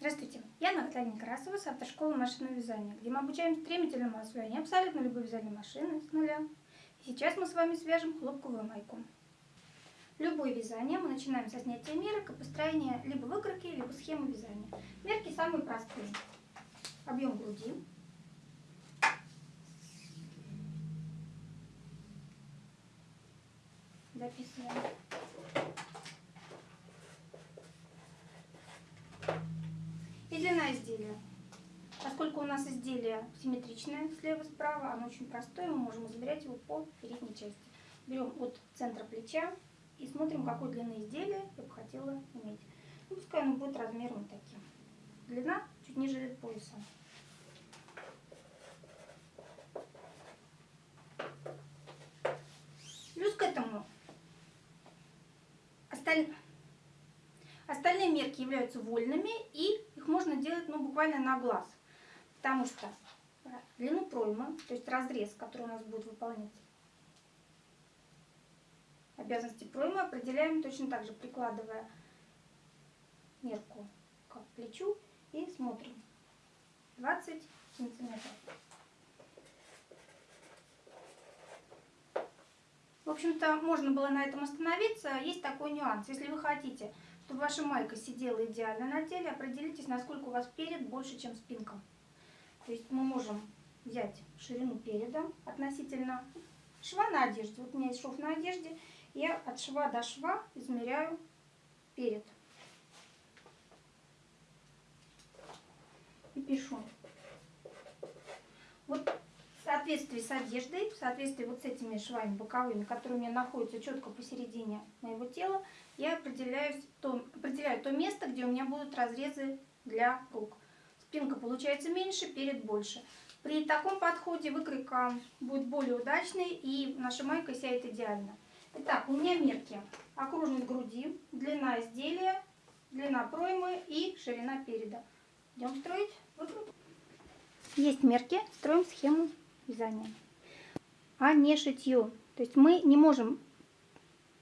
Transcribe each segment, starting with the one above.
Здравствуйте, я Наталья Некрасова с автошколы машинного вязания, где мы обучаем стремительному освоению абсолютно любой вязальной машины с нуля. И сейчас мы с вами свяжем хлопковую майку. Любое вязание мы начинаем со снятия мерок и построения либо выкройки, либо схемы вязания. Мерки самые простые. Объем груди. Записываем. И длина изделия. Поскольку у нас изделие симметричное слева-справа, оно очень простое, мы можем измерять его по передней части. Берем от центра плеча и смотрим, какой длины изделия я бы хотела иметь. Ну, пускай оно будет размером таким. Длина чуть ниже пояса. Плюс к этому остальные Остальные мерки являются вольными, и их можно делать ну, буквально на глаз. Потому что длину проймы, то есть разрез, который у нас будет выполнять обязанности проймы, определяем точно так же, прикладывая мерку к плечу и смотрим. 20 сантиметров. В общем-то, можно было на этом остановиться. Есть такой нюанс. Если вы хотите чтобы ваша майка сидела идеально на теле, определитесь, насколько у вас перед больше, чем спинка. То есть мы можем взять ширину переда относительно шва на одежде. Вот у меня есть шов на одежде. Я от шва до шва измеряю перед. И пишу. Вот в соответствии с одеждой, в соответствии вот с этими швами боковыми, которые у меня находятся четко посередине моего тела, я определяю то, определяю то место, где у меня будут разрезы для рук. Спинка получается меньше, перед больше. При таком подходе выкройка будет более удачной и наша майка сядет идеально. Итак, у меня мерки. Окружность груди, длина изделия, длина проймы и ширина переда. Идем строить. Есть мерки, строим схему вязания. А не шитье. То есть мы не можем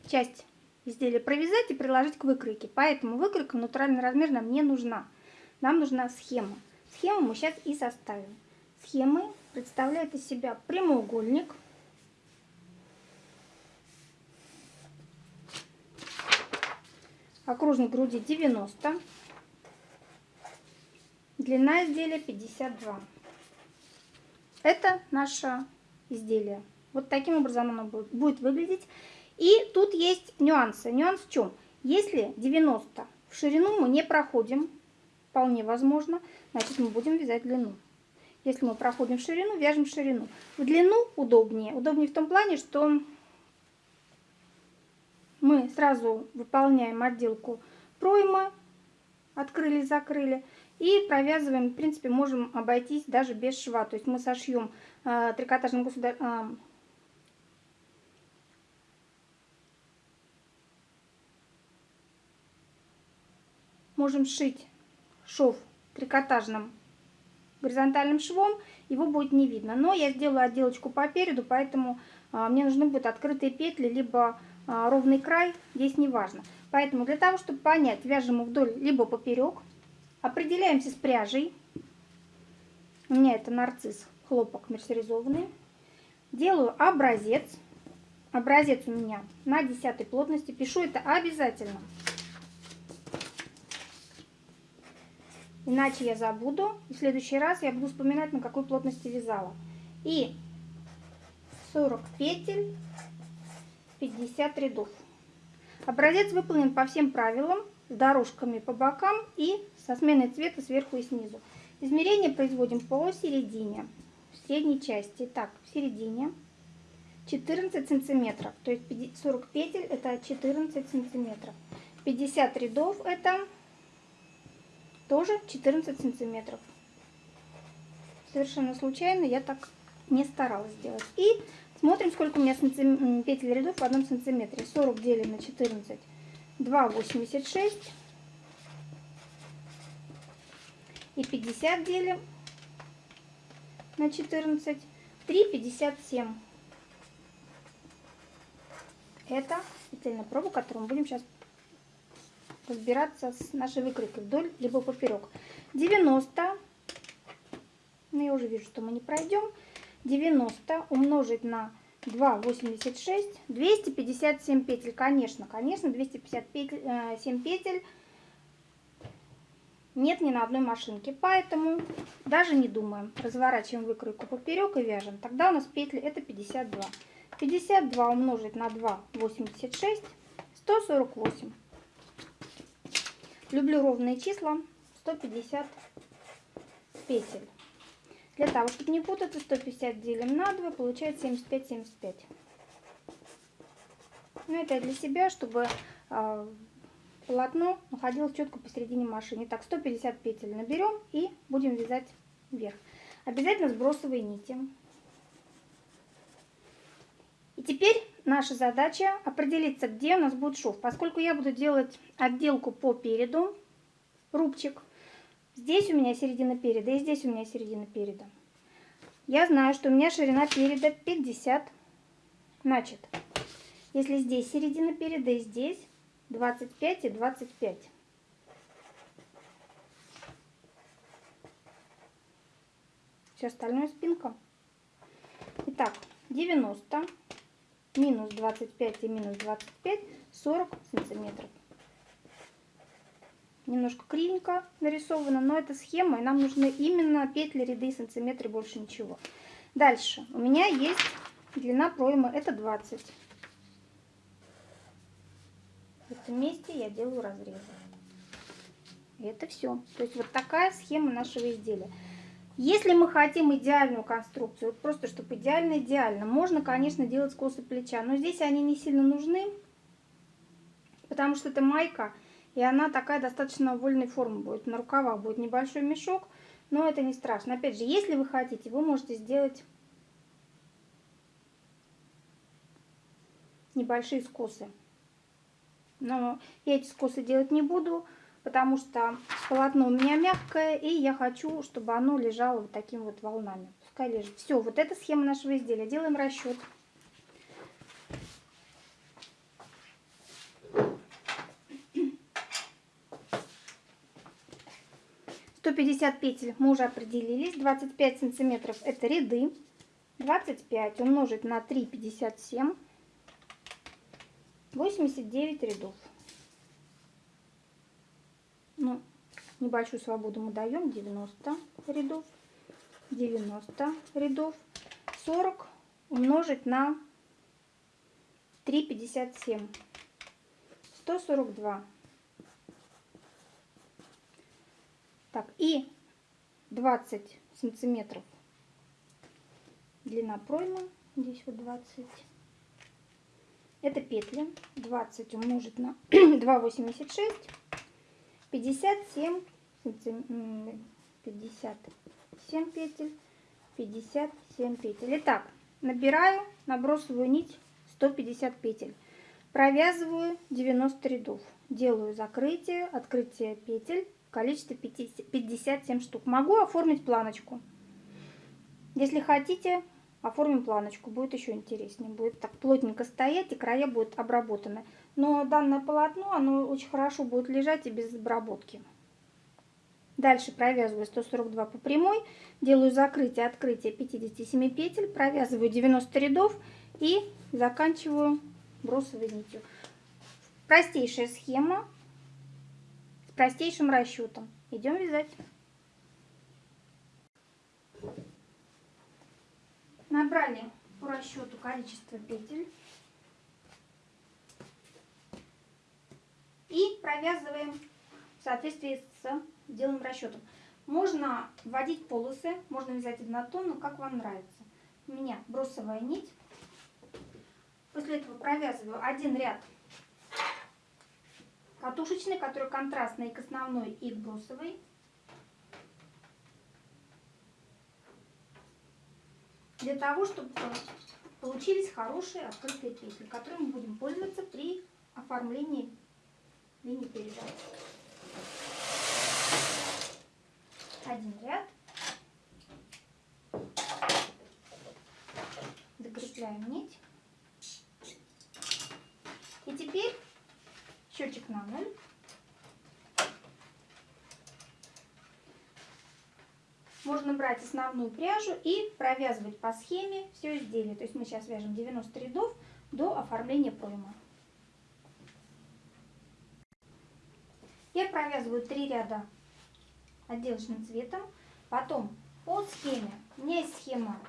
часть изделие провязать и приложить к выкройке. Поэтому выкройка натуральный размер нам не нужна. Нам нужна схема. Схему мы сейчас и составим. Схемы представляют из себя прямоугольник. Окружность груди 90. Длина изделия 52. Это наше изделие. Вот таким образом оно будет выглядеть. И тут есть нюансы. Нюанс в чем? Если 90 в ширину мы не проходим, вполне возможно, значит мы будем вязать длину. Если мы проходим в ширину, вяжем в ширину. В длину удобнее. Удобнее в том плане, что мы сразу выполняем отделку проймы, открыли, закрыли, и провязываем, в принципе, можем обойтись даже без шва. То есть мы сошьем э, трикотажным государ... э, можем сшить шов трикотажным горизонтальным швом, его будет не видно. Но я сделаю отделочку по переду, поэтому а, мне нужны будут открытые петли, либо а, ровный край, здесь не важно. Поэтому для того, чтобы понять, вяжем вдоль, либо поперек, определяемся с пряжей. У меня это нарцисс, хлопок мерсеризованный. Делаю образец. Образец у меня на 10 плотности. Пишу это обязательно. Иначе я забуду. И в следующий раз я буду вспоминать, на какой плотности вязала. И 40 петель, 50 рядов. Образец выполнен по всем правилам, с дорожками по бокам и со сменой цвета сверху и снизу. Измерение производим по середине, в средней части. Так, в середине 14 сантиметров, то есть 40 петель это 14 сантиметров. 50 рядов это тоже 14 сантиметров. Совершенно случайно я так не старалась сделать. И смотрим, сколько у меня сантим... петель рядов в одном сантиметре. 40 делим на 14, 2,86. И 50 делим на 14, 3,57. Это петельная проба, которую мы будем сейчас разбираться с нашей выкройкой вдоль либо поперек. 90, ну я уже вижу, что мы не пройдем, 90 умножить на 2,86, 257 петель, конечно, конечно, 257 петель нет ни на одной машинке, поэтому даже не думаем, разворачиваем выкройку поперек и вяжем, тогда у нас петли это 52. 52 умножить на 2,86, 148. Люблю ровные числа, 150 петель. Для того, чтобы не путаться, 150 делим на 2, получается 75-75. Ну, это для себя, чтобы э, полотно находилось четко посередине машины. Так, 150 петель наберем и будем вязать вверх. Обязательно сбросовые нити. И теперь наша задача определиться, где у нас будет шов. Поскольку я буду делать отделку по переду, рубчик, Здесь у меня середина переда и здесь у меня середина переда. Я знаю, что у меня ширина переда 50. Значит, если здесь середина переда и здесь 25 и 25. Все остальное спинка. Итак, 90 минус 25 и минус 25, 40 сантиметров немножко кривенько нарисовано, но это схема, и нам нужны именно петли, ряды, сантиметры, больше ничего. Дальше у меня есть длина проймы, это 20. В этом месте я делаю разрезы. И это все. То есть вот такая схема нашего изделия. Если мы хотим идеальную конструкцию, просто чтобы идеально-идеально, можно, конечно, делать скосы плеча, но здесь они не сильно нужны, потому что это майка, и она такая достаточно вольной формы будет. На рукавах будет небольшой мешок, но это не страшно. Опять же, если вы хотите, вы можете сделать небольшие скосы. Но я эти скосы делать не буду, потому что полотно у меня мягкое, и я хочу, чтобы оно лежало вот такими вот волнами. Пускай лежит. Все, вот эта схема нашего изделия. Делаем расчет. 150 петель мы уже определились. 25 сантиметров это ряды. 25 умножить на 3, 57. 89 рядов. Ну, небольшую свободу мы даем. 90 рядов. 90 рядов. 40 умножить на 3, 57. 142. Так, и 20 сантиметров длина проймы. Здесь вот 20. Это петли. 20 умножить на 2,86. 57 57 петель. 57 петель. Итак, набираю набросовую нить 150 петель. Провязываю 90 рядов. Делаю закрытие, открытие петель количестве 57 штук. Могу оформить планочку. Если хотите, оформим планочку. Будет еще интереснее. Будет так плотненько стоять, и края будут обработаны. Но данное полотно, оно очень хорошо будет лежать и без обработки. Дальше провязываю 142 по прямой, делаю закрытие, открытие 57 петель, провязываю 90 рядов и заканчиваю бросовой нитью. Простейшая схема, простейшим расчетом. Идем вязать. Набрали по расчету количество петель. И провязываем в соответствии с делаем расчетом. Можно вводить полосы, можно вязать однотонно, как вам нравится. У меня бросовая нить. После этого провязываю один ряд катушечный, который контрастный к основной и к брусовой. Для того, чтобы получились хорошие открытые петли, которыми мы будем пользоваться при оформлении ну, мини-передатчик. Один ряд. Докрепляем нить. И теперь счетчик на ноль. Можно брать основную пряжу и провязывать по схеме все изделие. То есть мы сейчас вяжем 90 рядов до оформления проймы. Я провязываю 3 ряда отделочным цветом. Потом по схеме, у меня есть схема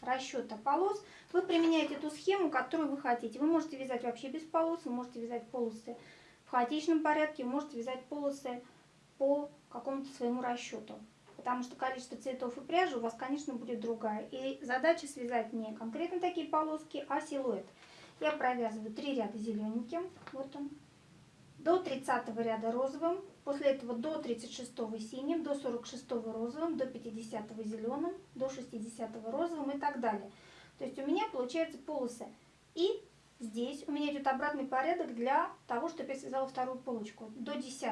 расчета полос, вы применяете ту схему, которую вы хотите. Вы можете вязать вообще без полос, вы можете вязать полосы в хаотичном порядке, вы можете вязать полосы по какому-то своему расчету. Потому что количество цветов и пряжи у вас, конечно, будет другая. И задача связать не конкретно такие полоски, а силуэт. Я провязываю 3 ряда зелененьким, вот он, до 30 ряда розовым, после этого до 36 синим, до 46 розовым, до 50 зеленым, до 60 розовым и так далее. То есть у меня получается полосы. И здесь у меня идет обратный порядок для того, чтобы я связала вторую полочку. До 10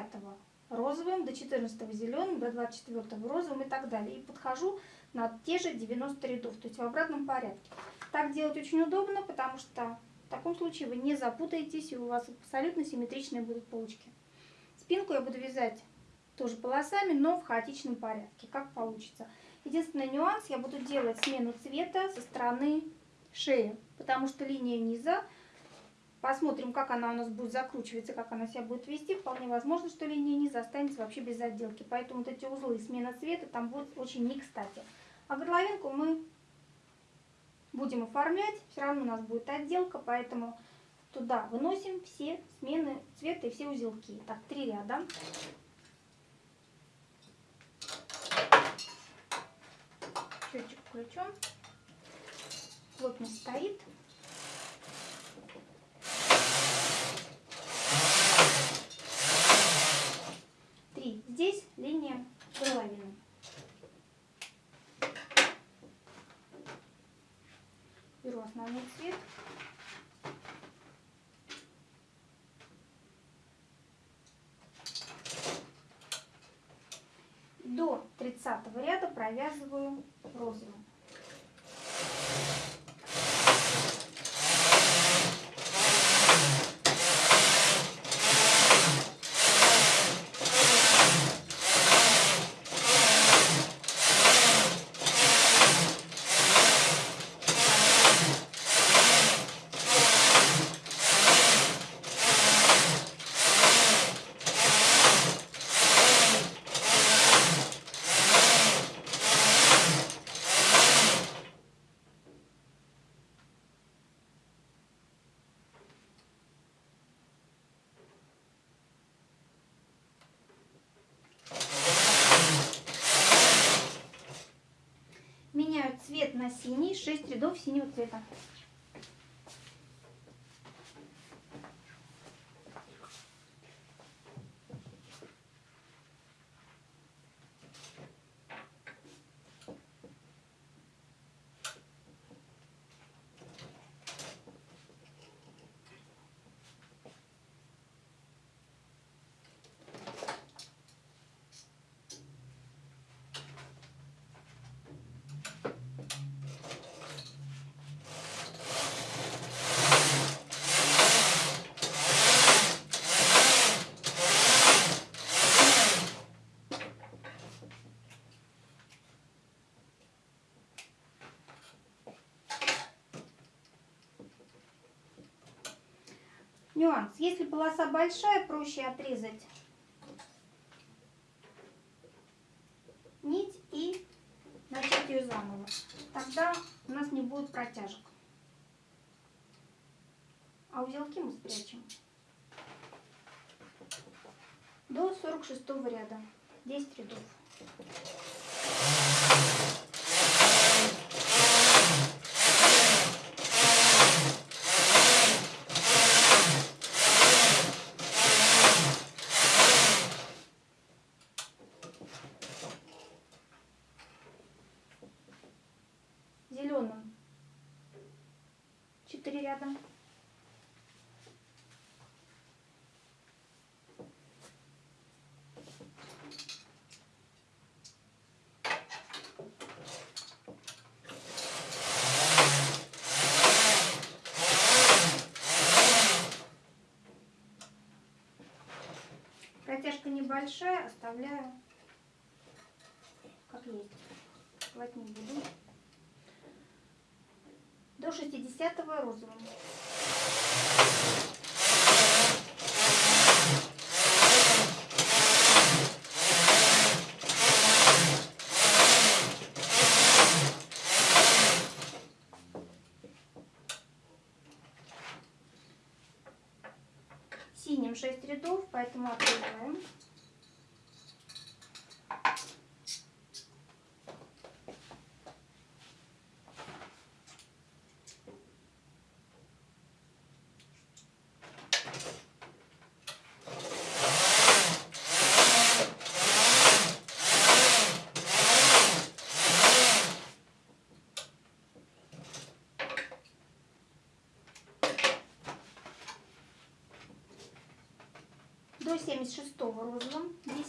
розовым, до 14 зеленым, до 24 розовым и так далее. И подхожу на те же 90 рядов, то есть в обратном порядке. Так делать очень удобно, потому что таком случае вы не запутаетесь, и у вас абсолютно симметричные будут полочки. Спинку я буду вязать тоже полосами, но в хаотичном порядке, как получится. Единственный нюанс, я буду делать смену цвета со стороны шеи, потому что линия низа, посмотрим, как она у нас будет закручиваться, как она себя будет вести. Вполне возможно, что линия низа останется вообще без отделки, поэтому вот эти узлы смена цвета там будет очень не кстати. А горловинку мы будем оформлять, все равно у нас будет отделка, поэтому туда выносим все смены цвета и все узелки. Так, три ряда. Счетчик включен. Плотность стоит. Три. Здесь линия горловины. беру основной цвет. До 30 ряда провязываю розовым. Синий, 6 рядов синего цвета. Нюанс. Если полоса большая, проще отрезать нить и начать ее заново. Тогда у нас не будет протяжек. А узелки мы спрячем до 46 ряда. 10 рядов. Протяжка небольшая, оставляю как есть. рисовать не буду. До 60 розовым. Синим 6 рядов, поэтому открываем. 76 розовым 10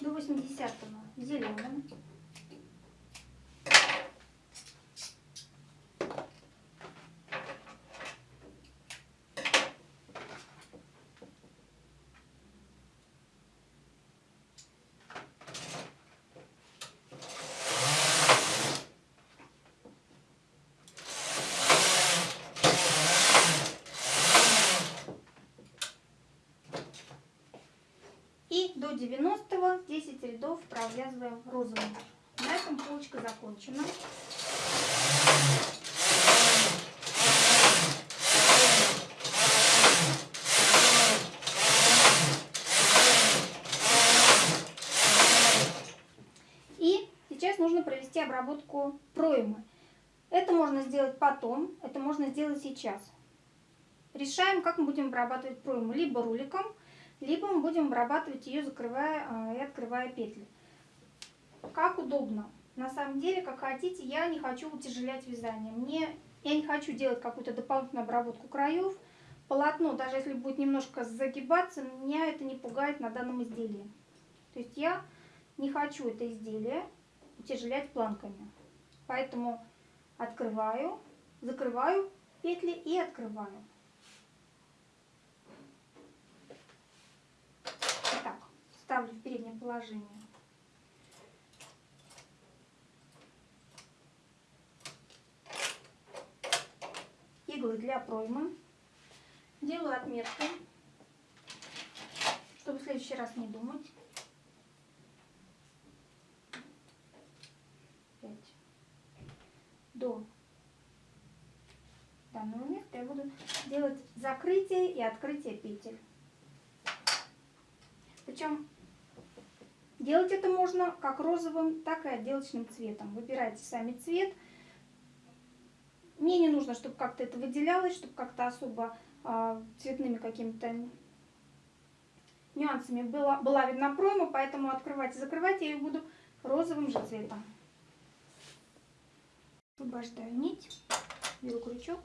до 80 зеленым И до 90 10 рядов провязываем розовым. На этом полочка закончена. И сейчас нужно провести обработку проймы. Это можно сделать потом, это можно сделать сейчас. Решаем, как мы будем обрабатывать пройму. Либо руликом, либо мы будем обрабатывать ее, закрывая а, и открывая петли. Как удобно. На самом деле, как хотите, я не хочу утяжелять вязание. Мне, я не хочу делать какую-то дополнительную обработку краев. Полотно, даже если будет немножко загибаться, меня это не пугает на данном изделии. То есть я не хочу это изделие утяжелять планками. Поэтому открываю, закрываю петли и открываю. Итак, ставлю в переднее положение. Иглы для проймы. Делаю отметку, чтобы в следующий раз не думать. До данного места я буду делать закрытие и открытие петель. Причем делать это можно как розовым, так и отделочным цветом. Выбирайте сами цвет. Мне не нужно, чтобы как-то это выделялось, чтобы как-то особо э, цветными какими-то нюансами была, была видна пройма, поэтому открывать и закрывать я ее буду розовым же цветом. Освобождаю нить, беру крючок.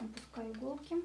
Опускаю иголки.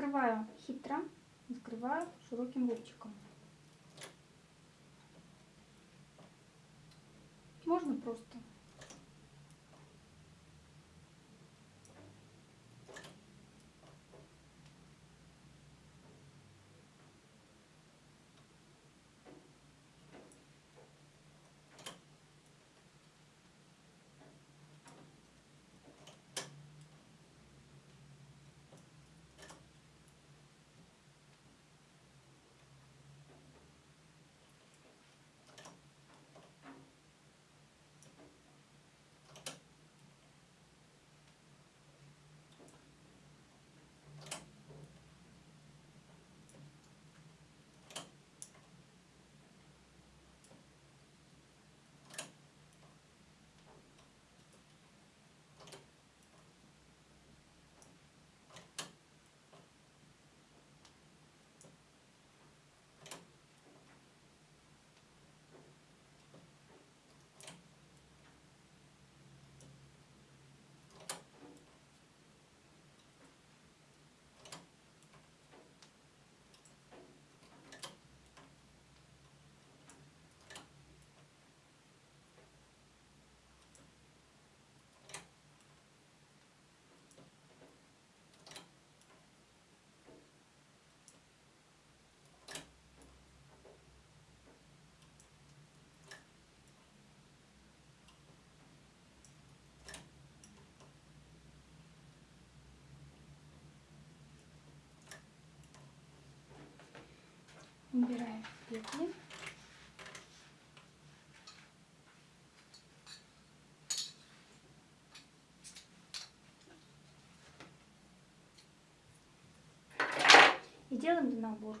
Закрываю хитро, закрываю широким рубчиком. Можно просто убираем петли. И делаем набор.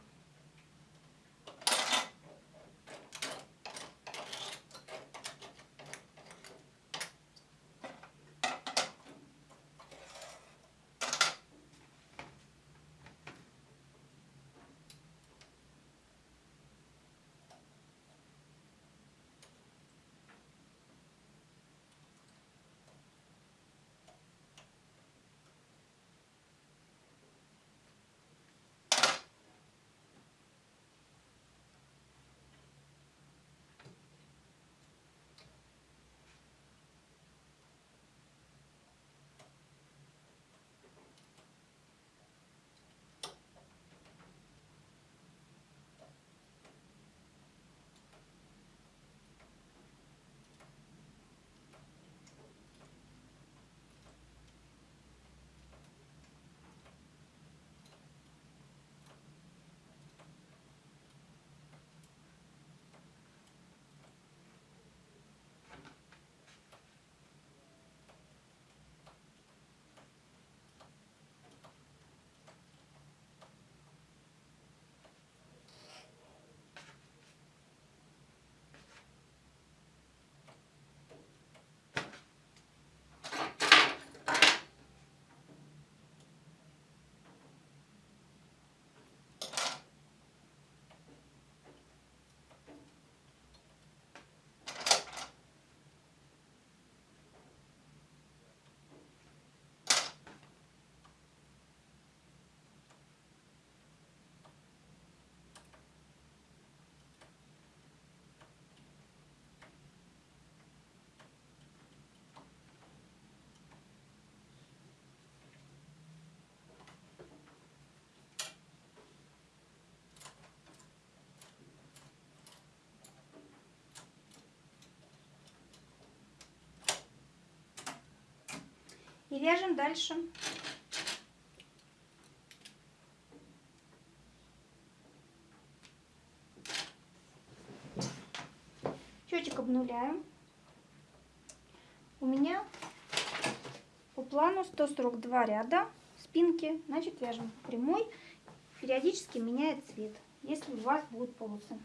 И вяжем дальше. Счетчик обнуляем. У меня по плану 142 ряда спинки. Значит, вяжем прямой. Периодически меняет цвет, если у вас будут полосы.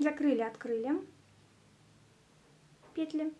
Закрыли, открыли петли.